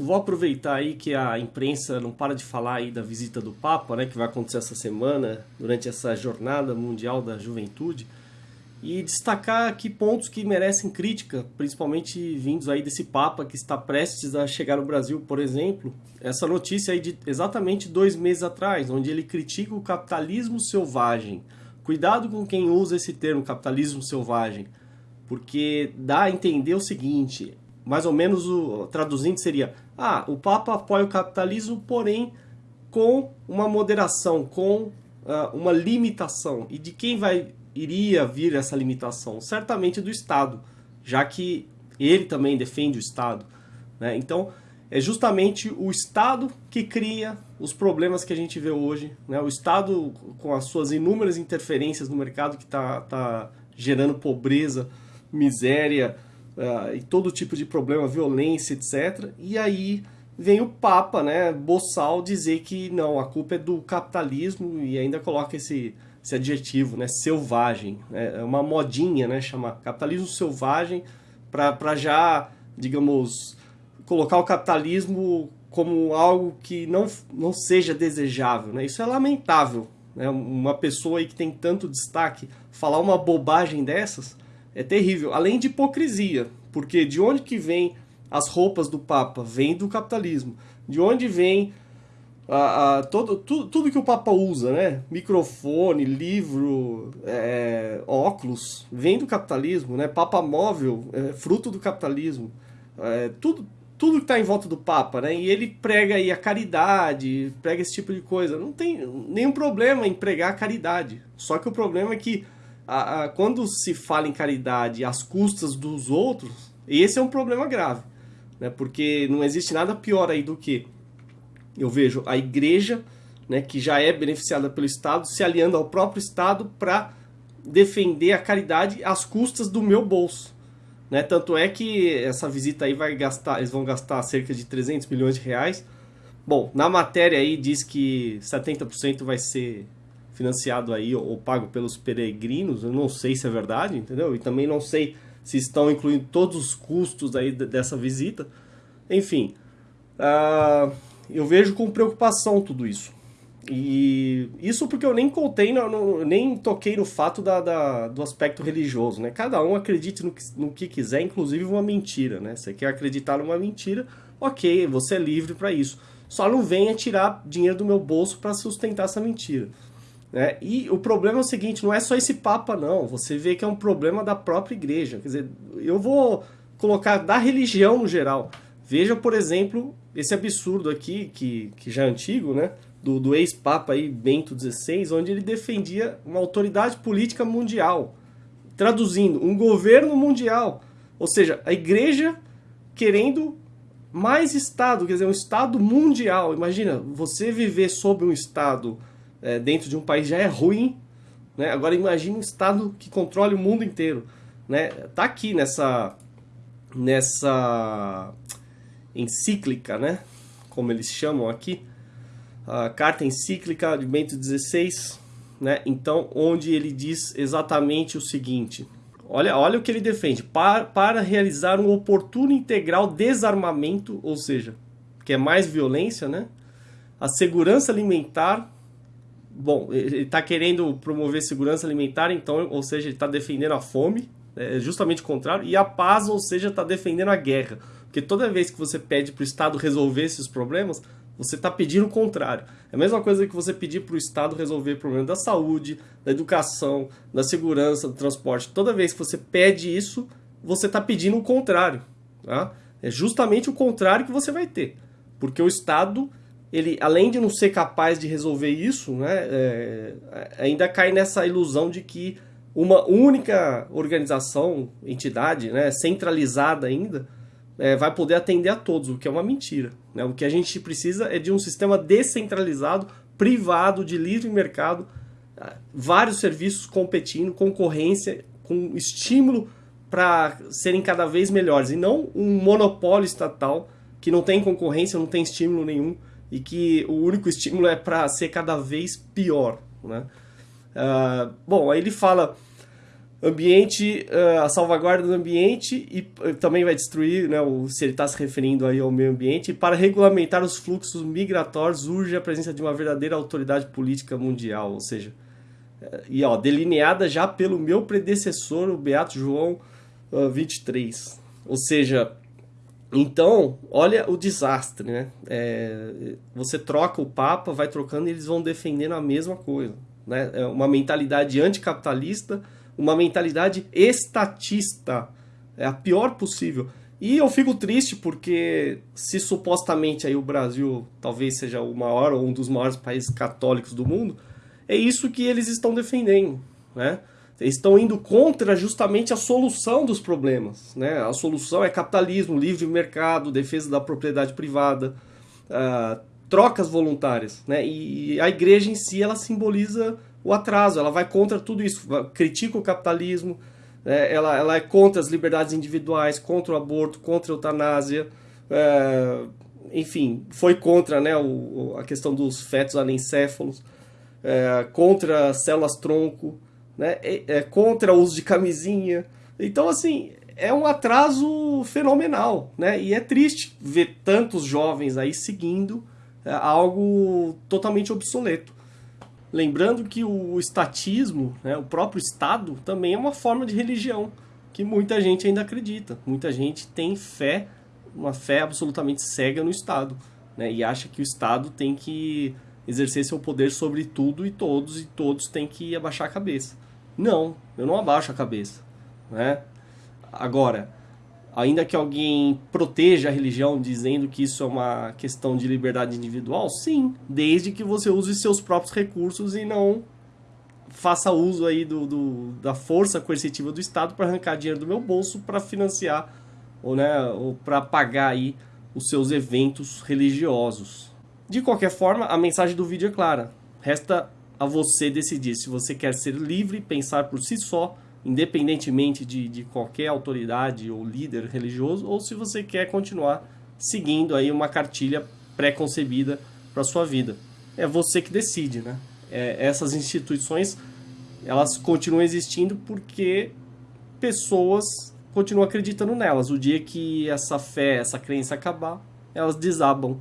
vou aproveitar aí que a imprensa não para de falar aí da visita do Papa, né, que vai acontecer essa semana, durante essa jornada mundial da juventude, e destacar aqui pontos que merecem crítica, principalmente vindos aí desse Papa que está prestes a chegar no Brasil, por exemplo. Essa notícia aí de exatamente dois meses atrás, onde ele critica o capitalismo selvagem. Cuidado com quem usa esse termo, capitalismo selvagem, porque dá a entender o seguinte, mais ou menos o traduzindo seria, ah, o Papa apoia o capitalismo, porém com uma moderação, com uh, uma limitação. E de quem vai iria vir essa limitação? Certamente do Estado, já que ele também defende o Estado. Né? Então, é justamente o Estado que cria os problemas que a gente vê hoje. Né? O Estado, com as suas inúmeras interferências no mercado que está tá gerando pobreza, miséria uh, e todo tipo de problema, violência, etc. E aí vem o Papa, né, boçal, dizer que não, a culpa é do capitalismo e ainda coloca esse esse adjetivo, né, selvagem. Né, é uma modinha, né, chamar capitalismo selvagem para já, digamos, colocar o capitalismo como algo que não, não seja desejável. Né? Isso é lamentável. Né? Uma pessoa aí que tem tanto destaque falar uma bobagem dessas é terrível. Além de hipocrisia, porque de onde que vem as roupas do Papa? Vem do capitalismo. De onde vem a, a, todo, tudo, tudo que o Papa usa, né? Microfone, livro, é, óculos, vem do capitalismo, né? Papa móvel, é, fruto do capitalismo. É, tudo, tudo que está em volta do Papa, né? E ele prega aí a caridade, prega esse tipo de coisa. Não tem nenhum problema em pregar a caridade. Só que o problema é que a, a, quando se fala em caridade às custas dos outros, esse é um problema grave. Né? Porque não existe nada pior aí do que eu vejo a igreja, né, que já é beneficiada pelo Estado, se aliando ao próprio Estado para defender a caridade às custas do meu bolso. Né? Tanto é que essa visita aí vai gastar, eles vão gastar cerca de 300 milhões de reais. Bom, na matéria aí diz que 70% vai ser financiado aí ou, pago pelos peregrinos. Eu não sei se é verdade, entendeu? E também não sei se estão incluindo todos os custos aí dessa visita. Enfim, uh, eu vejo com preocupação tudo isso. E isso porque eu nem contei, no, nem toquei no fato da, da, do aspecto religioso, né? Cada um acredite no que, no que quiser, inclusive uma mentira, né? Você quer acreditar numa mentira, ok, você é livre para isso. Só não venha tirar dinheiro do meu bolso para sustentar essa mentira. Né? E o problema é o seguinte, não é só esse Papa não, você vê que é um problema da própria igreja. Quer dizer, eu vou colocar da religião no geral. Veja, por exemplo, esse absurdo aqui, que, que já é antigo, né? Do, do ex-papa aí, Bento XVI, onde ele defendia uma autoridade política mundial. Traduzindo, um governo mundial. Ou seja, a igreja querendo mais Estado, quer dizer, um Estado mundial. Imagina, você viver sob um Estado é, dentro de um país já é ruim, né? Agora imagine um Estado que controle o mundo inteiro. Né? Tá aqui nessa, nessa encíclica, né? Como eles chamam aqui, a carta encíclica de Bento XVI, né? Então, onde ele diz exatamente o seguinte: olha, olha o que ele defende, para, para realizar um oportuno integral desarmamento, ou seja, que é mais violência, né? A segurança alimentar. Bom, ele está querendo promover segurança alimentar, então, ou seja, ele está defendendo a fome, é justamente o contrário, e a paz, ou seja, está defendendo a guerra. Porque toda vez que você pede para o Estado resolver esses problemas, você está pedindo o contrário. É a mesma coisa que você pedir para o Estado resolver o problema da saúde, da educação, da segurança, do transporte. Toda vez que você pede isso, você está pedindo o contrário. Tá? É justamente o contrário que você vai ter. Porque o Estado, ele, além de não ser capaz de resolver isso, né, é, ainda cai nessa ilusão de que uma única organização, entidade, né, centralizada ainda, é, vai poder atender a todos, o que é uma mentira. Né? O que a gente precisa é de um sistema descentralizado, privado, de livre mercado, ah, vários serviços competindo, concorrência, com estímulo para serem cada vez melhores, e não um monopólio estatal que não tem concorrência, não tem estímulo nenhum, e que o único estímulo é para ser cada vez pior. Né? Uh, bom, aí ele fala ambiente, uh, a salvaguarda do ambiente e uh, também vai destruir, né, o, se ele está se referindo aí ao meio ambiente, para regulamentar os fluxos migratórios urge a presença de uma verdadeira autoridade política mundial, ou seja, uh, e ó, delineada já pelo meu predecessor, o Beato João 23. Ou seja, então, olha o desastre, né? É, você troca o Papa, vai trocando e eles vão defendendo a mesma coisa, né? É uma mentalidade anticapitalista, uma mentalidade estatista, é a pior possível. E eu fico triste porque se supostamente aí o Brasil talvez seja o maior ou um dos maiores países católicos do mundo, é isso que eles estão defendendo, né? Estão indo contra justamente a solução dos problemas, né? A solução é capitalismo, livre mercado, defesa da propriedade privada, uh, trocas voluntárias, né? E a igreja em si ela simboliza o atraso, ela vai contra tudo isso, critica o capitalismo, é, ela, ela é contra as liberdades individuais, contra o aborto, contra a eutanásia, é, enfim, foi contra né, o, a questão dos fetos anencéfalos, é, contra células-tronco, né, é, é, contra o uso de camisinha. Então, assim, é um atraso fenomenal, né? E é triste ver tantos jovens aí seguindo é, algo totalmente obsoleto. Lembrando que o estatismo, né, o próprio Estado, também é uma forma de religião que muita gente ainda acredita. Muita gente tem fé, uma fé absolutamente cega no Estado, né, e acha que o Estado tem que exercer seu poder sobre tudo e todos, e todos têm que abaixar a cabeça. Não, eu não abaixo a cabeça. Né? Agora, ainda que alguém proteja a religião dizendo que isso é uma questão de liberdade individual, sim, desde que você use seus próprios recursos e não faça uso aí do, do da força coercitiva do Estado para arrancar dinheiro do meu bolso para financiar ou, né, ou para pagar aí os seus eventos religiosos. De qualquer forma, a mensagem do vídeo é clara. Resta a você decidir se você quer ser livre, pensar por si só independentemente de, de qualquer autoridade ou líder religioso, ou se você quer continuar seguindo aí uma cartilha pré-concebida para sua vida. É você que decide, né? É, essas instituições elas continuam existindo porque pessoas continuam acreditando nelas. O dia que essa fé, essa crença acabar, elas desabam